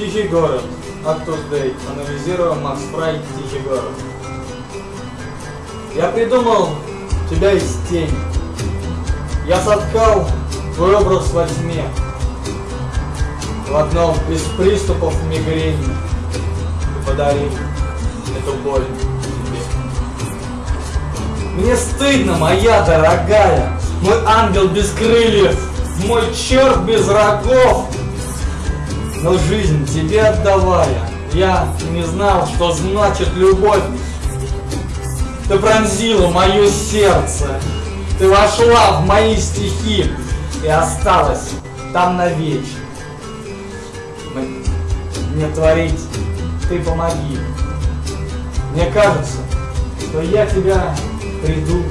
Тихий город. Актус Дэй. Анализируем Макс Фрай. Тихий город. Я придумал тебя из тени. Я соткал твой образ во тьме. В одном из приступов мигрени. Ты подарил эту боль тебе. Мне стыдно, моя дорогая, мой ангел без крыльев, мой черт без рогов. Но жизнь тебе отдавая, я не знал, что значит любовь. Ты пронзила мое сердце, ты вошла в мои стихи и осталась там навечно. Мне творить, ты помоги. Мне кажется, что я тебя приду.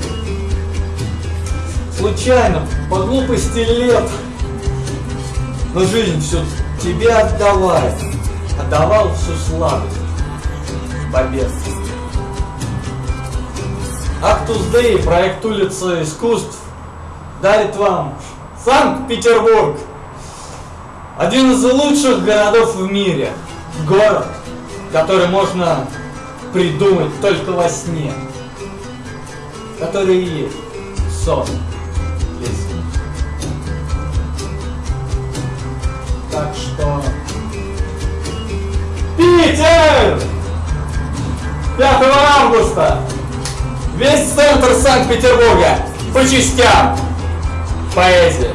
Случайно, по глупости лет. Но жизнь все тебе отдавая. Отдавал всю сладость побед. Актус Дэй, проект улицы искусств, дарит вам Санкт-Петербург. Один из лучших городов в мире. Город, который можно придумать только во сне. Который и есть сон. Если. Питер! 5 августа! Весь центр Санкт-Петербурга по частям. Поэзия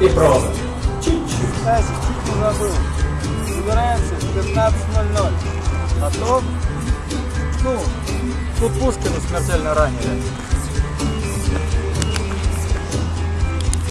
и проза. Чуть-чуть. Стасик, чуть не забыл. Собираемся в 15.00. А то, ну, тут Пушкина смертельно ранили.